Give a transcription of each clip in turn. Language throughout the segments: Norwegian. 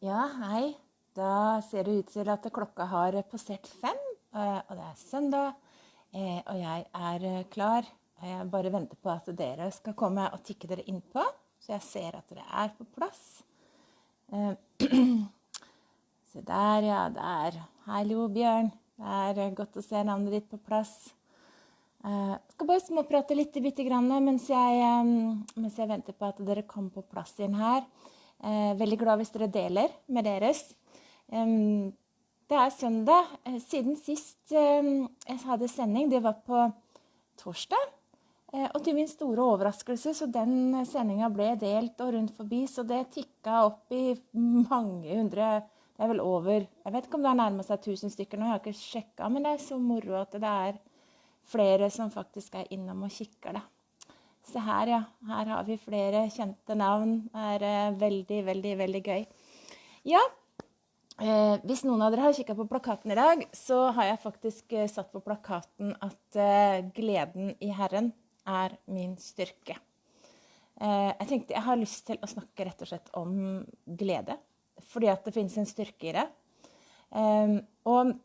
Ja, hei. Da ser det ut til at klokka har passert fem, eh, og det er søndag. eh, Og jeg er eh, klar. Jeg bare venter på at dere skal komme og tikke dere innpå, så jeg ser at dere er på plass. Se der, ja. Der. Hallo, Bjørn. Det er godt å se navnet ditt på plass. Jeg skal bare småprate litt mens jeg, mens jeg venter på at dere kommer på plass inn her. Eh, veldig glad hvis dere deler med deres. Det er søndag. Eh, siden sist jeg hadde sending, det var på torsdag. Eh, og til min store overraskelse, så den sendinga ble delt og rundt forbi, så det tikka opp i mange hundre Det er vel over Jeg vet ikke om det har nærma seg 1000 stykker nå, jeg har ikke sjekka, men det er så moro at det er flere som faktisk er innom og kikker, da. Se her, ja. Her har vi flere kjente navn. Det er eh, veldig, veldig, veldig gøy. Ja, eh, hvis noen av dere har kikka på plakaten i dag, så har jeg faktisk eh, satt på plakaten at eh, gleden i Herren er min styrke. Eh, jeg tenkte jeg har lyst til å snakke rett og slett om glede, fordi at det finnes en styrke i det. Eh, og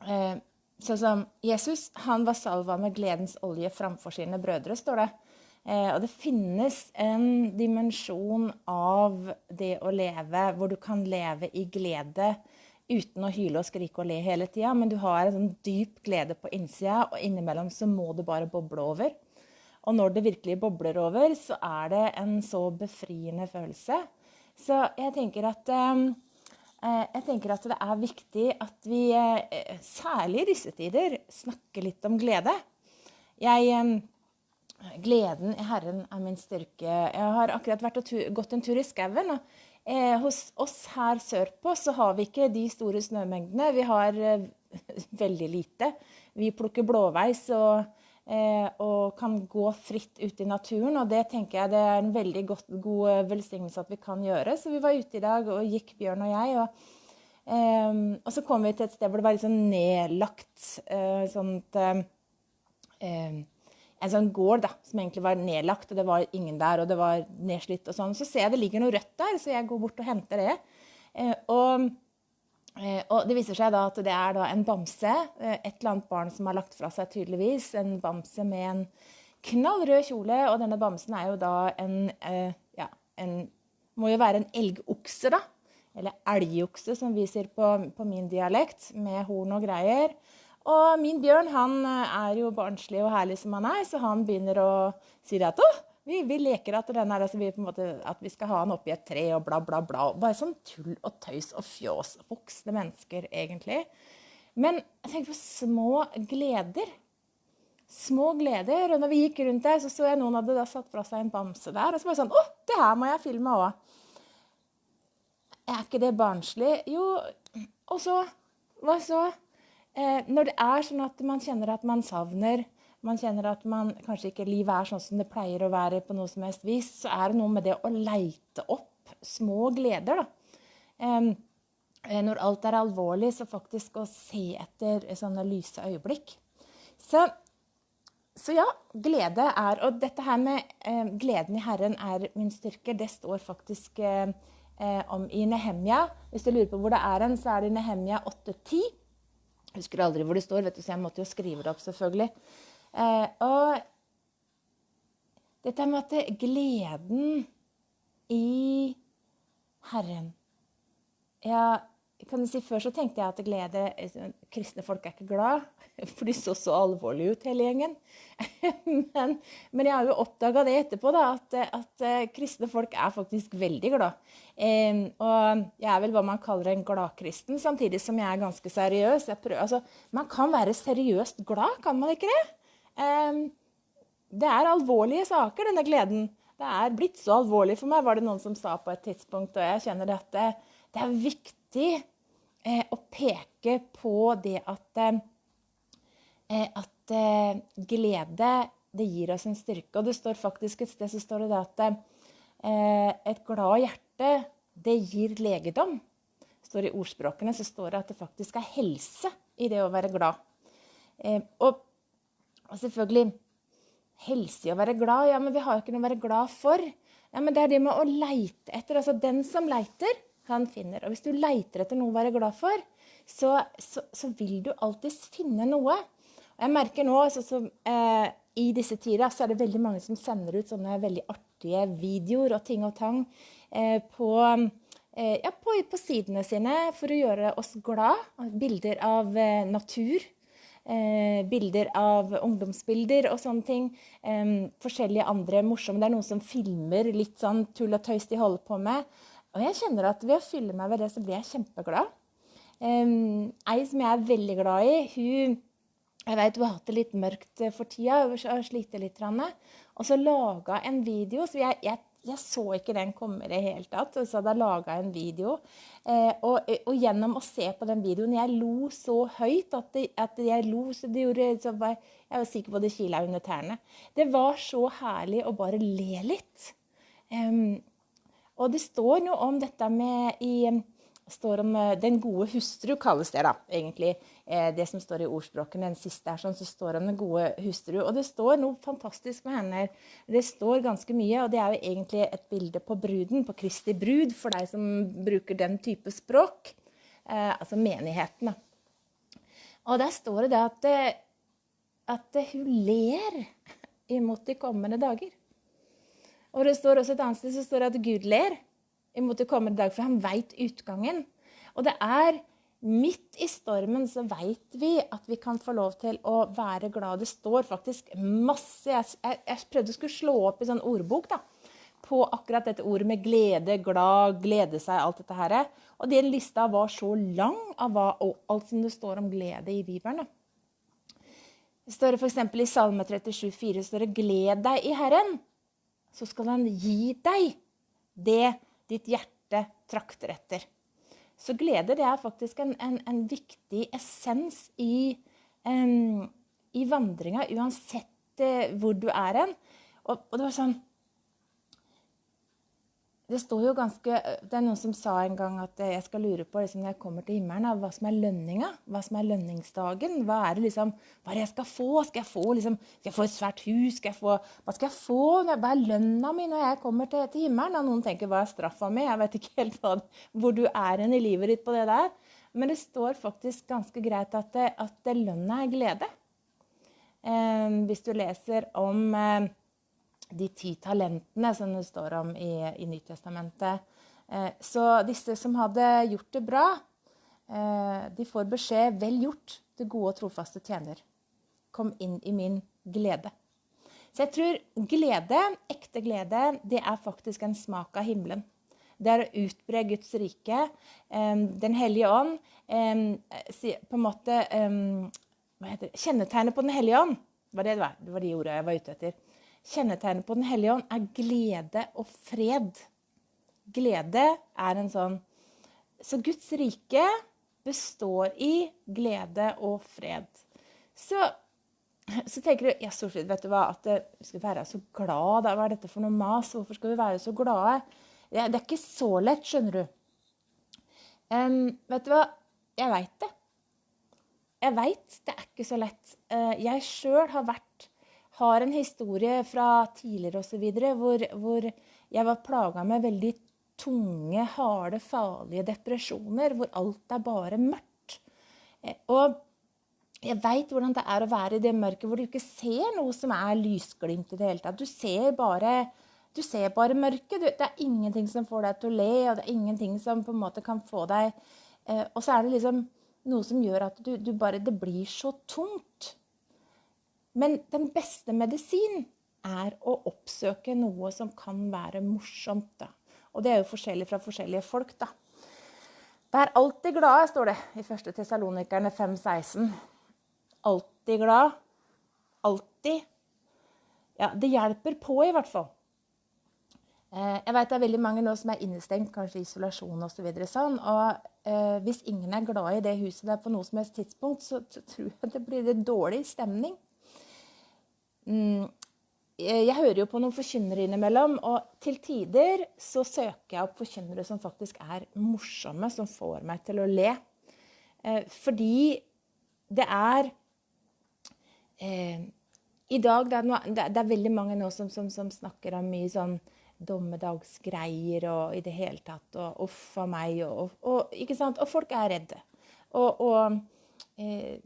sånn som Jesus han var salva med gledens olje framfor sine brødre, står det. Eh, og det finnes en dimensjon av det å leve hvor du kan leve i glede uten å hyle og skrike og le hele tida, men du har en sånn dyp glede på innsida, og innimellom så må det bare boble over. Og når det virkelig bobler over, så er det en så befriende følelse. Så jeg tenker at, eh, jeg tenker at det er viktig at vi, eh, særlig i disse tider, snakker litt om glede. Jeg Gleden i Herren er min styrke. Jeg har akkurat vært og gått en tur i skauen. Eh, hos oss her sørpå så har vi ikke de store snømengdene. Vi har eh, veldig lite. Vi plukker blåveis og, eh, og, kan gå fritt ut i naturen. Og det tenker jeg det er en veldig godt, god velsignelse at vi kan gjøre. Så vi var ute i dag og gikk, Bjørn og jeg. og eh, og så kom vi til et sted hvor det var litt sånn nedlagt eh, sånt eh, en sånn gård da, som egentlig var nedlagt, og det var ingen der, og det var nedslitt og sånn. Så ser jeg det ligger noe rødt der, så jeg går bort og henter det. Eh, og, eh, og, det viser seg da at det er da en bamse, eh, et eller annet barn som har lagt fra seg tydeligvis, en bamse med en knallrød kjole, og denne bamsen er jo da en, ja, en må jo være en elgokse, da. Eller elgokse, som vi sier på, på min dialekt, med horn og greier. Og min bjørn han eh, er jo barnslig og herlig som han er, så han begynner å si at å, vi, vi, leker at, er, altså vi, måte, at, vi, skal ha han oppi et tre og bla, bla, bla. Bare sånn tull og tøys og fjås. Voksne mennesker, egentlig. Men jeg tenker på små gleder. Små gleder. Og når vi gikk rundt der, så så jeg noen hadde da satt fra seg en bamse der. Og så var det sånn Å, det her må jeg filme òg. Er ikke det barnslig? Jo, og så Hva så? Eh, når det er sånn at man kjenner at man savner man kjenner at man, kanskje ikke livet er sånn som det pleier å være, på noe som helst vis, så er det noe med det å leite opp små gleder. da. Eh, når alt er alvorlig, så faktisk å se etter sånne lyse øyeblikk. Så, så ja, glede er Og dette her med eh, gleden i Herren er min styrke, det står faktisk eh, eh om i Nehemja. Hvis du lurer på hvor det er hen, så er det i Nehemja 8.10. Husker aldri hvor det står, vet du, så jeg måtte jo skrive det opp, selvfølgelig. Eh, og dette med at gleden i Herren Ja, kan du si Før så tenkte jeg at glede Kristne folk er ikke glad, for de så så alvorlige ut, hele gjengen. men, men, jeg har jo oppdaga det etterpå, da, at, at, eh, kristne folk er faktisk veldig glad. Og jeg er vel hva man kaller en gladkristen, samtidig som jeg er ganske seriøs. Prøver, altså, man kan være seriøst glad, kan man ikke det? Det er alvorlige saker, denne gleden. Det er blitt så alvorlig for meg, var det noen som sa på et tidspunkt. Og jeg kjenner at det, det er viktig eh, å peke på det at, eh, at eh, glede det gir oss en styrke. Og det står faktisk et sted så står det at eh, et glad hjerte det gir legedom. Står I ordspråkene så står det at det faktisk er helse i det å være glad. Eh, og, og, selvfølgelig helse i å være glad. Ja, men vi har jo ikke noe å være glad for. Ja, men Det er det med å leite etter. Altså, den som leiter, han finner. Og hvis du leiter etter noe å være glad for, så, så, så vil du alltids finne noe. Og jeg merker nå så, så, eh, I disse tider så er det veldig mange som sender ut sånne veldig artige videoer og ting og tang eh, på, eh, ja, på, på, sidene sine for å gjøre oss glad. Bilder av eh, natur. Eh, bilder av ungdomsbilder og sånne ting. Eh, forskjellige andre morsomme. Det er noen som filmer litt sånn tull og tøys de holder på med. Og jeg kjenner at ved å fylle meg ved det, så blir jeg kjempeglad. Um, ei som jeg er veldig glad i, hun jeg vet hun har hatt det litt mørkt for tida, hun har slitt litt. Og så laga en video. så jeg, jeg, jeg, så ikke den komme i det hele tatt. Så hadde jeg laga en video. Eh, og, og, gjennom å se på den videoen Jeg lo så høyt at, det, at jeg lo så det gjorde så var, Jeg var sikker på det kila under tærne. Det var så herlig å bare le litt. Um, og det står noe om dette med i står om eh, Den gode hustru, kalles det da, egentlig. Eh, det som står i ordspråkene, den siste er sånn, så står om den gode hustru. Og det står noe fantastisk med henne. Det står ganske mye, og det er jo egentlig et bilde på bruden, på Kristi brud, for deg som bruker den type språk. Eh, altså menigheten, da. Og der står det det at, eh, at hun ler imot de kommende dager. Og det står også et annet sted så står det at Gud ler imot det kommende dag, for han veit utgangen. Og det er midt i stormen så veit vi at vi kan få lov til å være glad. Det står faktisk masse Jeg, jeg, jeg prøvde å skulle slå opp i sånn ordbok da, på akkurat dette ordet med glede, glad, glede seg, alt dette her. Og den lista var så lang av hva, alt som det står om glede i Bibelen. Det står f.eks. i Salme 37,4 står det 'Gled deg i Herren' så skal han gi deg det ditt hjerte trakter etter. Så glede det er faktisk en, en, en viktig essens i, um, i vandringa, uansett uh, hvor du er hen. Og, og, det var sånn det står jo ganske, det er noen som sa en gang at jeg skal lure på liksom, når jeg kommer til himmelen, hva som er lønninga. Hva som er lønningsdagen. Hva er det liksom, hva er det jeg skal få? Skal jeg få, liksom, skal jeg få et svært hus? Skal få, hva skal jeg få? Hva er lønna mi når jeg kommer til, til himmelen? Og noen tenker hva er straffa mi? Jeg vet ikke helt hva, hvor du er hen i livet ditt på det der. Men det står faktisk ganske greit at, det, at lønna er glede. Eh, hvis du leser om eh, de ti talentene som det står om i, i Nytestamentet. Eh, så disse som hadde gjort det bra, eh, de får beskjed 'Vel gjort, du gode og trofaste tjener'. Kom inn i min glede. Så jeg tror glede, ekte glede, det er faktisk en smak av himmelen. Det er å utbre Guds rike. Eh, Den hellige ånd på en måte det? Kjennetegnet på Den hellige ånd var det, det var, det var de ordene jeg var ute etter. Kjennetegnet på Den hellige ånd er glede og fred. Glede er en sånn Så Guds rike består i glede og fred. Så, så tenker du ja, Solfrid, vet du hva, at vi skal være så glad. Hva er dette for noe mas? Hvorfor skal vi være så glade? Det, er ikke så lett, skjønner du. Um, vet du hva? Jeg veit det. Jeg veit det er ikke så lett. Uh, jeg sjøl har vært har en historie fra tidligere osv. Hvor, hvor jeg var plaga med veldig tunge, harde, farlige depresjoner. Hvor alt er bare mørkt. Eh, og jeg veit hvordan det er å være i det mørket hvor du ikke ser noe som er lysglimt i det hele tatt. Du ser bare, du ser bare mørket. Det er ingenting som får deg til å le, og det er ingenting som på en måte kan få deg eh, Og så er det liksom noe som gjør at du, du bare Det blir så tungt. Men den beste medisin er å oppsøke noe som kan være morsomt. Da. Og det er jo forskjellig fra forskjellige folk, da. Vær alltid glad, står det i 1. Tessalonikerne 5,16. Alltid glad. Alltid. Ja, det hjelper på, i hvert fall. Eh, jeg vet det er veldig mange nå som er innestengt, kanskje isolasjon osv. Så sånn, og eh, hvis ingen er glad i det huset der på noe som helst tidspunkt, så, tror jeg det blir en dårlig stemning. Mm, jeg hører jo på noen forkynnere innimellom, og til tider så søker jeg opp forkynnere som faktisk er morsomme, som får meg til å le. Eh, fordi det er eh, I dag det er, noe, det er, veldig mange nå som, som, som, snakker om mye sånn dommedagsgreier og i det hele tatt. Og uff a meg. Og, og, og folk er redde. Og, og, eh,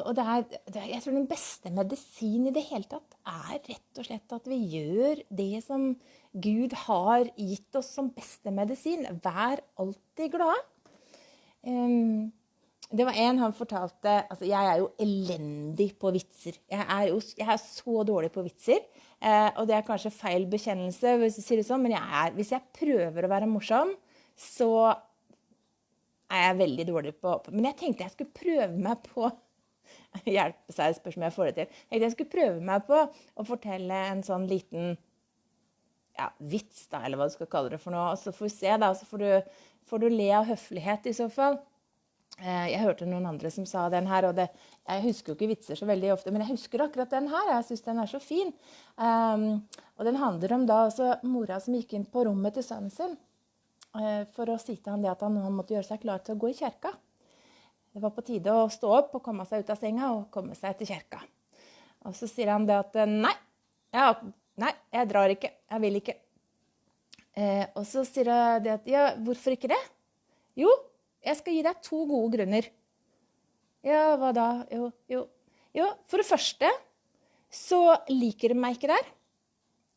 og det er, det er, jeg tror den beste medisin i det hele tatt er rett og slett at vi gjør det som Gud har gitt oss som beste medisin. Vær alltid glad. Um, det var en han fortalte altså Jeg er jo elendig på vitser. Jeg er, jo, jeg er så dårlig på vitser. Eh, og det er kanskje feil bekjennelse, hvis du sier det sånn, men jeg er, hvis jeg prøver å være morsom, så er jeg veldig dårlig på Men jeg tenkte jeg skulle prøve meg på Hjelpe seg, spørs om jeg får det til. Jeg tenkte jeg skulle prøve meg på å fortelle en sånn liten ja, vits, da, eller hva du skal kalle det for noe. Og så får vi se, da. Så får du, får du le av høflighet i så fall. Eh, jeg hørte noen andre som sa den her, og det, jeg husker jo ikke vitser så veldig ofte, men jeg husker akkurat den her. Jeg syns den er så fin. Um, og den handler om da også mora som gikk inn på rommet til sønnen sin uh, for å si til han det at han måtte gjøre seg klar til å gå i kjerka. Det var på tide å stå opp og komme seg ut av senga og komme seg til kjerka. Og så sier han det at nei, ja, nei jeg drar ikke. Jeg vil ikke. Eh, og så sier hun det at ja, hvorfor ikke det? Jo, jeg skal gi deg to gode grunner. Ja, hva da? Jo, jo. Jo, for det første så liker de meg ikke der.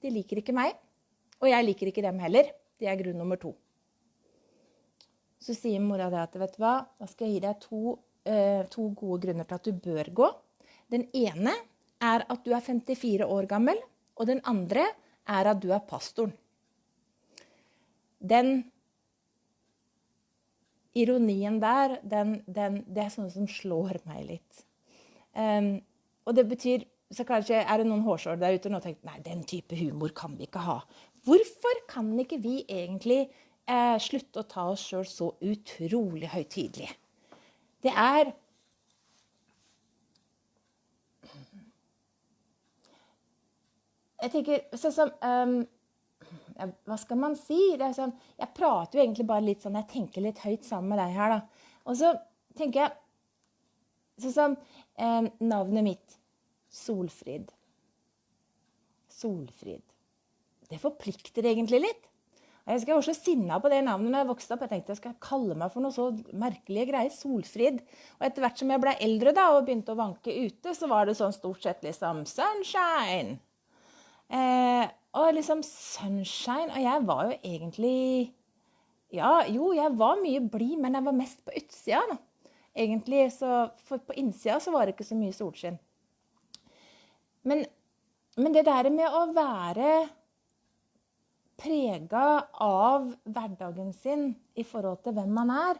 De liker ikke meg. Og jeg liker ikke dem heller. Det er grunn nummer to. Så sier mora det at vet du hva, da skal jeg gi deg to, eh, to gode grunner til at du bør gå. Den ene er at du er 54 år gammel, og den andre er at du er pastoren. Den ironien der, den, den, det er sånne som slår meg litt. Um, og det betyr så kanskje er det noen hårsår der ute og tenker nei, den type humor kan vi ikke ha. Hvorfor kan ikke vi egentlig eh, slutte å ta oss sjøl så utrolig høytidelig? Det er Jeg tenker sånn som um, hva skal man si? Sånn, jeg prater jo egentlig bare litt sånn, jeg tenker litt høyt sammen med deg her, da. Og så tenker jeg Sånn som um, navnet mitt. Solfrid. Solfrid. Det forplikter egentlig litt. Jeg husker jeg var så sinna på det navnet da jeg vokste opp. Jeg tenkte jeg skal kalle meg for noe så merkelige greier. Solfrid. Og etter hvert som jeg ble eldre da, og begynte å vanke ute, så var det sånn stort sett liksom Sunshine. Eh, og liksom sunshine. Og jeg var jo egentlig Ja, jo, jeg var mye blid, men jeg var mest på utsida. da. Egentlig, så, For på innsida så var det ikke så mye solskinn. Men, men det der med å være prega av hverdagen sin i forhold til hvem man er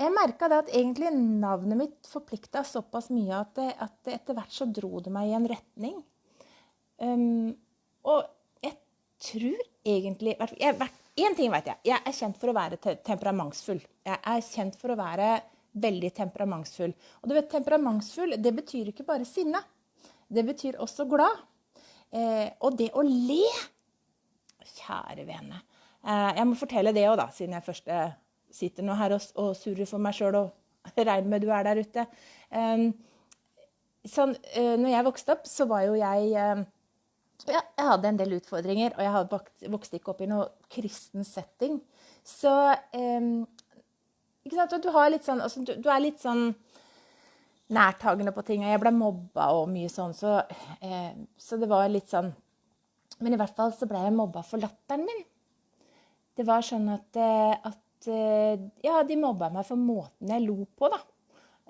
Jeg merka at egentlig navnet mitt forplikta såpass mye at, det, at det etter hvert så dro det meg i en retning. Um, og jeg tror egentlig Én ting vet jeg. Jeg er kjent for å være temperamentsfull. Jeg er kjent for å være veldig temperamentsfull. Og du vet, temperamentsfull det betyr ikke bare sinne. Det betyr også glad. Eh, og det å le Kjære vene. Eh, jeg må fortelle det òg, da, siden jeg først eh, sitter nå her og, og surrer for meg sjøl og regner med du er der ute. Um, sånn, når jeg vokste opp, så var jo jeg ja, jeg hadde en del utfordringer, og jeg hadde vokst ikke opp i noe kristen setting. Så ikke sant? Du, sånn, altså, du, du, er litt sånn nærtagende på ting. Og jeg ble mobba og mye sånn, så, eh, så, det var litt sånn Men i hvert fall så ble jeg mobba for latteren min. Det var sånn at, eh, at eh, Ja, de mobba meg for måten jeg lo på, da.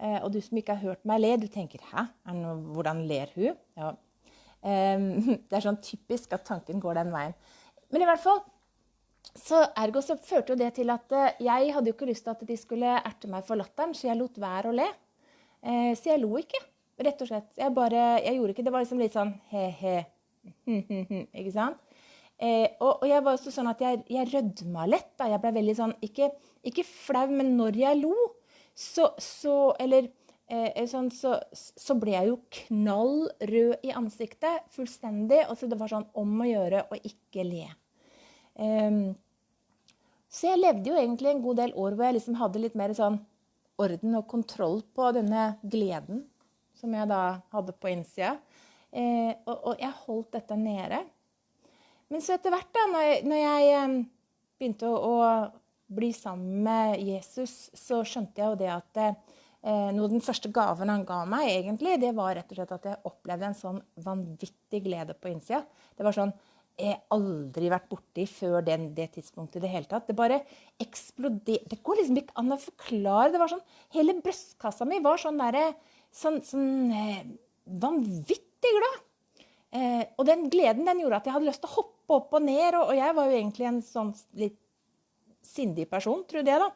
Eh, og du som ikke har hørt meg le, du tenker 'hæ, noe, hvordan ler hun?' Ja, Det er sånn typisk at tanken går den veien. Men i hvert fall så ergo så førte jo det til at jeg hadde jo ikke lyst til at de skulle erte meg for latteren, så jeg lot være å le. Så jeg lo ikke, rett og slett. Jeg bare, jeg gjorde ikke, Det var liksom litt sånn he-he. ikke sant? Eh, og, og, jeg var også sånn at jeg, jeg rødma lett. da, Jeg ble veldig sånn, ikke, ikke flau, men når jeg lo, så, så Eller eh, sånn, så, så, ble jeg jo knall rød i ansiktet. Fullstendig. Og så det var sånn om å gjøre å ikke le. Eh, så jeg levde jo egentlig en god del år hvor jeg liksom hadde litt mer sånn orden og kontroll på denne gleden som jeg da hadde på innsida. Eh, og, og, jeg holdt dette nede. Men så etter hvert, da, når jeg, når jeg begynte å, å bli sammen med Jesus, så skjønte jeg jo det at eh, noe av den første gaven han ga meg, egentlig, det var rett og slett at jeg opplevde en sånn vanvittig glede på innsida. Det var sånn jeg aldri vært borti før den, det tidspunktet i det hele tatt. Det bare eksploderte. Det går liksom ikke an å forklare. Det var sånn, Hele brystkassa mi var sånn derre sånn, sånn eh, vanvittig glad. Eh, og den gleden den gjorde at jeg hadde lyst til å hoppe opp og ned. Og, og jeg var jo egentlig en sånn litt sindig person, trodde jeg, da.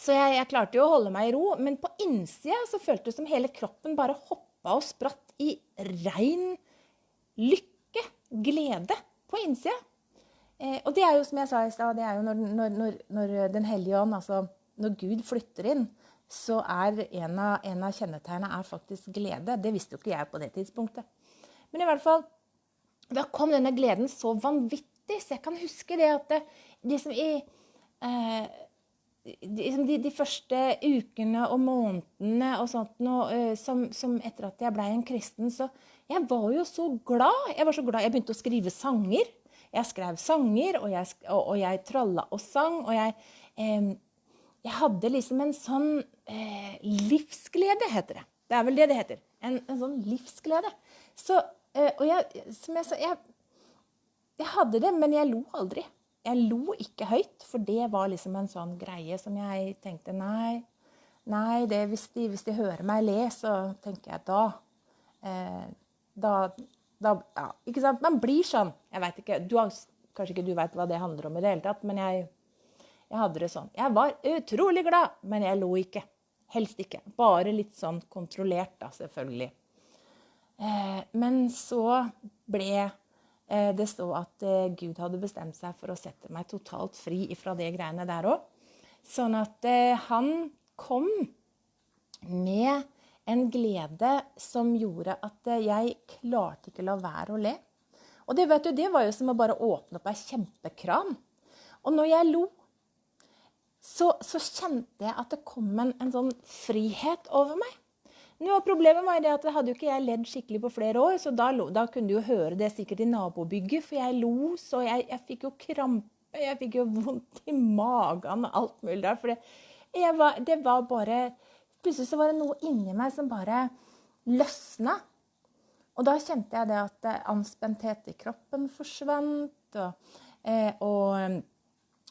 Så jeg, jeg, klarte jo å holde meg i ro. Men på innsida så føltes det som hele kroppen bare hoppa og spratt i rein lykke, glede, på innsida. Eh, og det er jo som jeg sa i stad, det er jo når, når, når, når Den hellige ånd, altså når Gud flytter inn, så er en av, av kjennetegnene faktisk glede. Det visste jo ikke jeg på det tidspunktet. Men i hvert fall, da kom denne gleden så vanvittig, så jeg kan huske det at det, liksom i eh, liksom de, de, første ukene og månedene og sånt noe, eh, som, som, etter at jeg ble en kristen, så jeg var jo så glad. Jeg var så glad. Jeg begynte å skrive sanger. Jeg skrev sanger, og jeg, og, og jeg tralla og sang. Og jeg, eh, jeg hadde liksom en sånn eh, livsglede, heter det. Det er vel det det heter. En, en sånn livsglede. Så, eh, og jeg, som jeg sa, jeg, jeg hadde det, men jeg lo aldri. Jeg lo ikke høyt, for det var liksom en sånn greie som jeg tenkte Nei, nei det, hvis, de, hvis de hører meg le, så tenker jeg da eh, Da, da ja, ikke sant? Man blir sånn. Jeg veit ikke, du har, Kanskje ikke du veit hva det handler om i det hele tatt, men jeg jeg hadde det sånn. Jeg var utrolig glad, men jeg lo ikke. Helst ikke. Bare litt sånn kontrollert, da, selvfølgelig. Eh, men så ble eh, det så at eh, Gud hadde bestemt seg for å sette meg totalt fri fra det greiene der òg. Sånn at han kom med en glede som gjorde at jeg klarte ikke la være å le. Og det, du, det var jo som å bare åpne opp ei kjempekran. Og når jeg lo, så, så, kjente jeg at det kom en, en sånn frihet over meg. Nå, problemet var det at jeg hadde jo ikke jeg ledd skikkelig på flere år, så da, da, kunne du jo høre det sikkert i nabobygget, for jeg lo så jeg, jeg fikk jo krampe, jeg fikk jo vondt i magen og alt mulig der. For var, det var bare Plutselig så var det noe inni meg som bare løsna. Og da kjente jeg det at anspenthet i kroppen forsvant. og, eh, og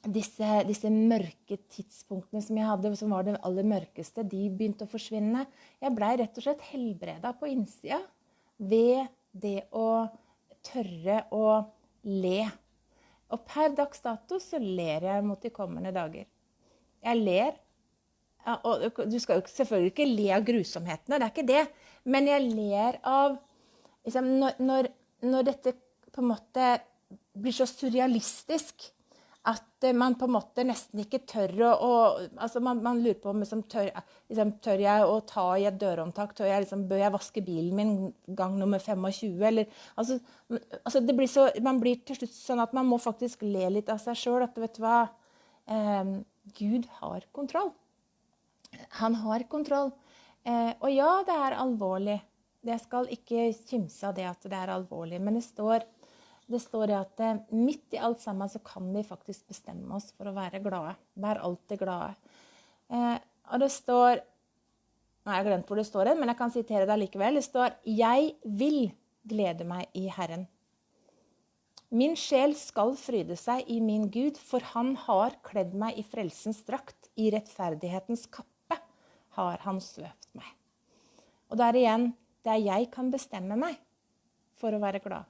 disse, disse, mørke tidspunktene som jeg hadde, som var det aller mørkeste, de begynte å forsvinne. Jeg blei rett og slett helbreda på innsida ved det å tørre å le. Og per dags dato så ler jeg mot de kommende dager. Jeg ler. Og du skal jo selvfølgelig ikke le av grusomhetene, det er ikke det. Men jeg ler av liksom, når, når, når dette på en måte blir så surrealistisk at man på en måte nesten ikke tør å, å altså man, man, lurer på om liksom, tør, liksom, tør, jeg å ta i et dørhåndtak? Tør jeg, liksom, bør jeg vaske bilen min gang nummer 25? Eller, altså, altså blir så, man blir til slutt sånn at man må faktisk le litt av seg sjøl. At vet du hva eh, Gud har kontroll. Han har kontroll. Eh, og ja, det er alvorlig. Jeg skal ikke kimse av det at det er alvorlig, men det står det står at eh, midt i alt sammen så kan vi faktisk bestemme oss for å være glade. Vær alltid glade. Eh, og det står jeg har glemt hvor det står, men jeg kan sitere det likevel. Det står 'Jeg vil glede meg i Herren'. Min sjel skal fryde seg i min Gud, for han har kledd meg i frelsens drakt. I rettferdighetens kappe har han svøpt meg. Og der igjen, det er jeg kan bestemme meg for å være glad.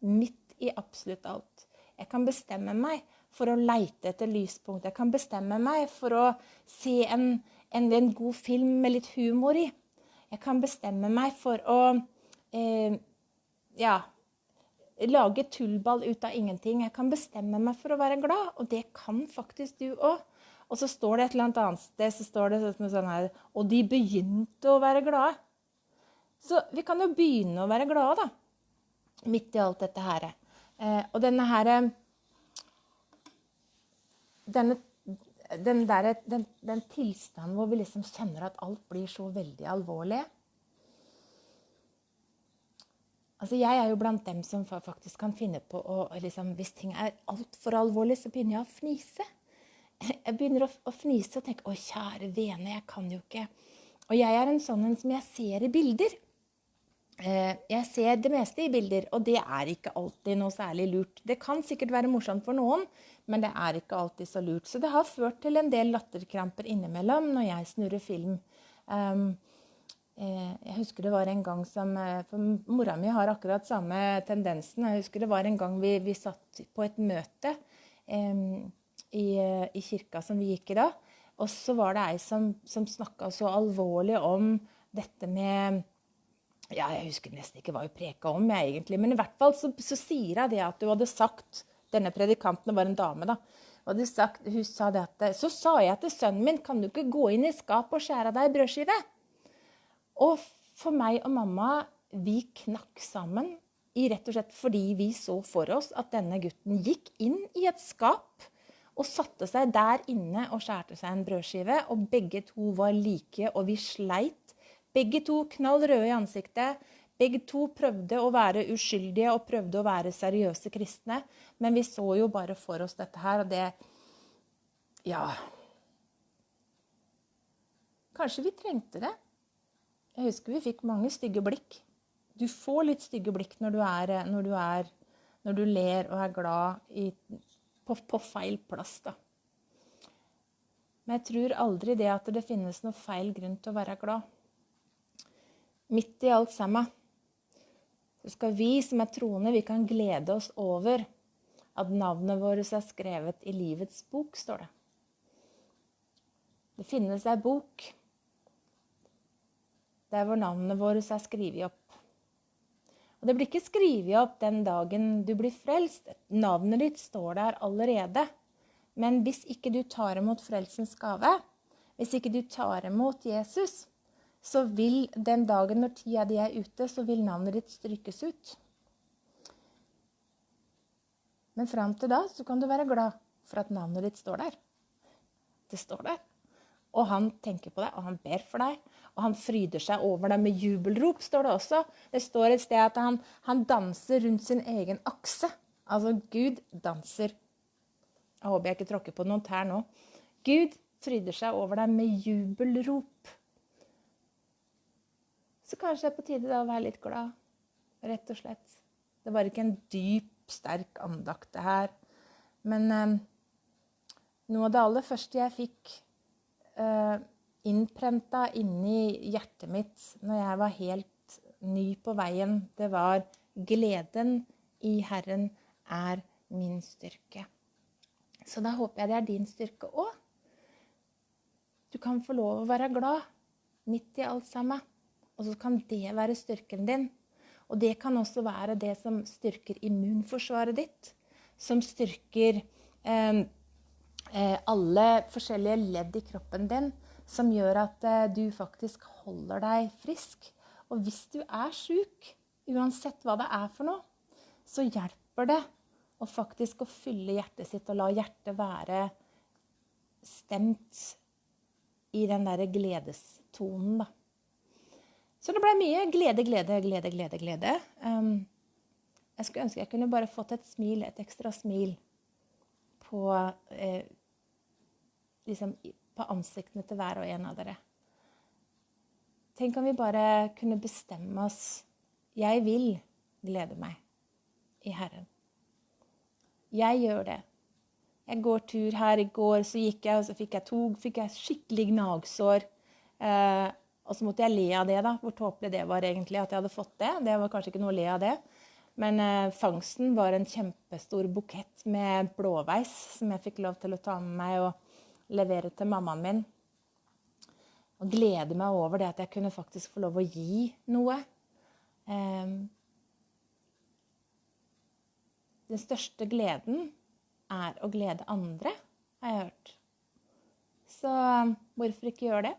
Midt i absolutt alt. Jeg kan bestemme meg for å leite etter lyspunkt. Jeg kan bestemme meg for å se en, en, en god film med litt humor i. Jeg kan bestemme meg for å eh, ja, lage tullball ut av ingenting. Jeg kan bestemme meg for å være glad, og det kan faktisk du òg. Og så står det et eller annet sted så står det sånn, sånn her Og de begynte å være glade. Så vi kan jo begynne å være glade, da. Midt i alt dette her. Eh, og denne her denne, den, der, den, den, tilstanden hvor vi liksom kjenner at alt blir så veldig alvorlig Altså, Jeg er jo blant dem som faktisk kan finne på å liksom, Hvis ting er altfor alvorlig, så begynner jeg å fnise. Jeg begynner å, å fnise og tenke 'Å, kjære vene, jeg kan jo ikke' Og jeg er en sånn en som jeg ser i bilder. Eh, jeg ser det meste i bilder, og det er ikke alltid noe særlig lurt. Det kan sikkert være morsomt for noen, men det er ikke alltid så lurt. Så det har ført til en del latterkramper innimellom når jeg snurrer film. Um, Eh, jeg husker det var en gang som eh, For mora mi har akkurat samme tendensen. Jeg husker det var en gang vi, vi satt på et møte um, i, i, kirka som vi gikk i da. Og så var det ei som, som snakka så alvorlig om dette med ja, Jeg husker nesten ikke hva hun preka om, jeg egentlig. Men i hvert fall så, så sier hun det at hun hadde sagt Denne predikanten var en dame, da. Hadde sagt, hun sa det at Så sa jeg til sønnen min, kan du ikke gå inn i skapet og skjære deg ei brødskive? Og for meg og mamma, vi knakk sammen rett og slett fordi vi så for oss at denne gutten gikk inn i et skap og satte seg der inne og skjærte seg en brødskive. Og begge to var like, og vi sleit. Begge to knall røde i ansiktet. Begge to prøvde å være uskyldige og prøvde å være seriøse kristne. Men vi så jo bare for oss dette her, og det Ja. Kanskje vi trengte det. Jeg husker vi fikk mange stygge blikk. Du får litt stygge blikk når du, er, når du, er, når du ler og er glad i, på, på, feil plass, da. Men jeg tror aldri det at det finnes noe feil grunn til å være glad. Midt i alt sammen så skal vi som er troende, vi kan glede oss over at navnet vårt er skrevet i livets bok, står det. Det finnes ei bok der hvor navnet vårt er skrevet opp. Og Det blir ikke skrevet opp den dagen du blir frelst. Navnet ditt står der allerede. Men hvis ikke du tar imot frelsens gave, hvis ikke du tar imot Jesus, så vil den dagen når tida di er ute, så vil navnet ditt strykes ut. Men fram til da så kan du være glad for at navnet ditt står der. Det står der. Og han tenker på deg, og han ber for deg. Og han fryder seg over deg med jubelrop, står det også. Det står et sted at han, han danser rundt sin egen akse. Altså, Gud danser. Jeg håper jeg ikke tråkker på noen tær nå. Gud fryder seg over deg med jubelrop. Så kanskje det er på tide da å være litt glad, rett og slett. Det var ikke en dyp, sterk andakt, det her. Men eh, noe av det aller første jeg fikk eh, innprenta inni hjertet mitt når jeg var helt ny på veien, det var gleden i Herren er min styrke. Så da håper jeg det er din styrke òg. Du kan få lov å være glad midt i alt sammen. Og så kan det være styrken din. Og det kan også være det som styrker immunforsvaret ditt. Som styrker eh, Eh, alle forskjellige ledd i kroppen din som gjør at eh, du faktisk holder deg frisk. Og hvis du er sjuk, uansett hva det er for noe, så hjelper det å faktisk å fylle hjertet sitt og la hjertet være stemt i den derre gledestonen, da. Så det ble mye glede, glede, glede, glede, glede. Um, jeg skulle ønske jeg kunne bare fått et smil, et ekstra smil på eh, liksom, på ansiktene til hver og en av dere. Tenk om vi bare kunne bestemme oss Jeg vil glede meg i Herren. Jeg gjør det. Jeg går tur her. I går så gikk jeg, og så fikk jeg, tog. fikk jeg skikkelig gnagsår. Eh, og så måtte jeg le av det, da. Hvor tåpelig det var egentlig at jeg hadde fått det. Det var kanskje ikke noe å le av det. Men eh, fangsten var en kjempestor bukett med blåveis som jeg fikk lov til å ta med meg. og levere til mammaen min. Og glede meg over det at jeg kunne faktisk få lov å gi noe. Eh, den største gleden er å glede andre, har jeg hørt. Så hvorfor ikke gjøre det?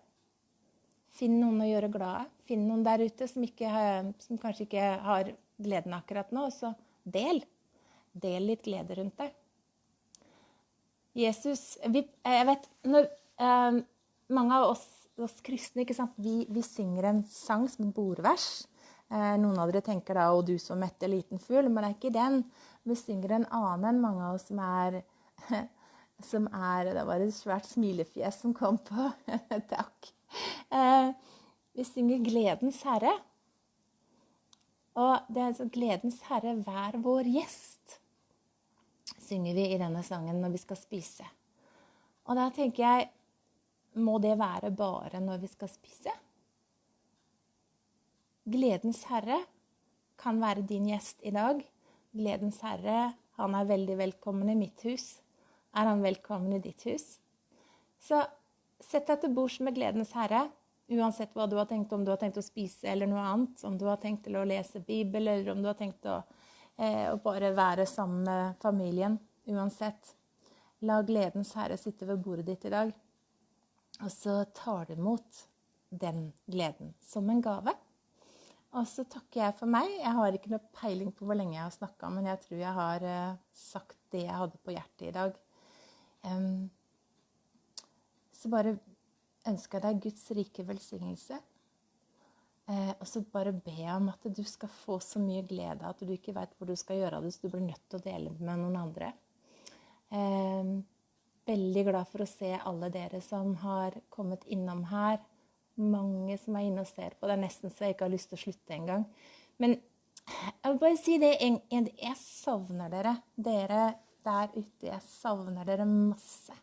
Finn noen å gjøre glade. Finn noen der ute som, ikke, som kanskje ikke har gleden akkurat nå, så del. Del litt glede rundt deg. Jesus vi, Jeg vet når, eh, Mange av oss, oss kristne vi, vi, synger en sang som bordvers. Eh, noen av dere tenker da 'Å, du som mette liten fugl', men det er ikke den. Vi synger en annen, enn mange av oss som er som er Det var et svært smilefjes som kom på. Takk. Eh, vi synger 'Gledens Herre'. Og det er altså 'Gledens Herre, vær vår gjest', synger vi i denne sangen når vi skal spise. Og da tenker jeg Må det være bare når vi skal spise? Gledens Herre kan være din gjest i dag. Gledens Herre, han er veldig velkommen i mitt hus. Er han velkommen i ditt hus? Så sett deg til bords med Gledens Herre, uansett hva du har tenkt, om du har tenkt å spise eller noe annet, om du har tenkt til å lese Bibel, eller om du har tenkt å, eh, å bare være sammen med familien. Uansett. La Gledens Herre sitte ved bordet ditt i dag. Og så tar du imot den gleden som en gave. Og så takker jeg for meg. Jeg har ikke noe peiling på hvor lenge jeg har snakka, men jeg tror jeg har uh, sagt det jeg hadde på hjertet i dag. Um, så bare ønsker jeg deg Guds rike velsignelse. Eh, og så bare be om at du skal få så mye glede at du ikke veit hvor du skal gjøre det, så du blir nødt til å dele det med noen andre. Eh, veldig glad for å se alle dere som har kommet innom her mange som er inne og ser på. Det er nesten så jeg ikke har lyst til å slutte engang. Men jeg vil bare si det Jeg savner dere. Dere der ute. Jeg savner dere masse.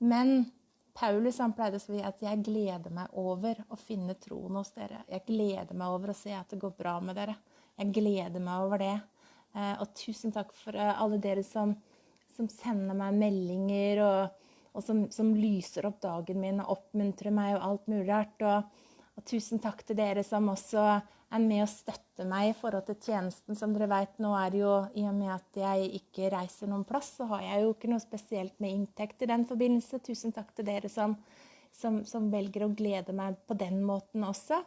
Men Paulus han pleide å si at 'jeg gleder meg over å finne troen hos dere'. 'Jeg gleder meg over å se at det går bra med dere'. Jeg gleder meg over det. Eh, og tusen takk for eh, alle dere som, som sender meg meldinger og og som, som, lyser opp dagen min og oppmuntrer meg og alt mulig rart. Og, og, tusen takk til dere som også er med og støtter meg i forhold til tjenesten. Som dere vet, nå er jo i og med at jeg ikke reiser noen plass, så har jeg jo ikke noe spesielt med inntekt i den forbindelse. Tusen takk til dere som, som, som velger å glede meg på den måten også.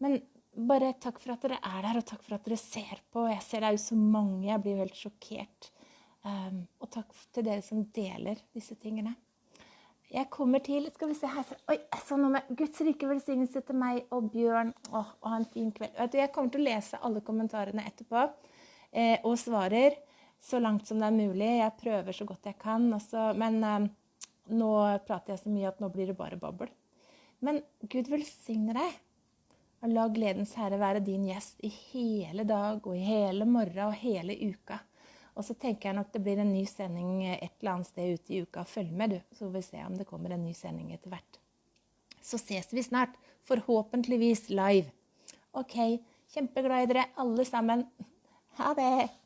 Men bare takk for at dere er der, og takk for at dere ser på. Jeg ser det er jo så mange. Jeg blir jo helt sjokkert. Um, og takk til dere som deler disse tingene. Jeg kommer til Skal vi se her Oi, jeg så noe med Guds rike velsignelse til meg og Bjørn. Åh, og ha en fin kveld. Jeg kommer til å lese alle kommentarene etterpå eh, og svarer så langt som det er mulig. Jeg prøver så godt jeg kan. Også, men eh, nå prater jeg så mye at nå blir det bare babbel. Men Gud velsigne deg. Og la gledens herre være din gjest i hele dag og i hele morgen og hele uka. Og så tenker jeg nok det blir en ny sending et eller annet sted ute i uka. Følg med, du, så får vi se om det kommer en ny sending etter hvert. Så ses vi snart. Forhåpentligvis live. OK. Kjempeglad i dere alle sammen. Ha det.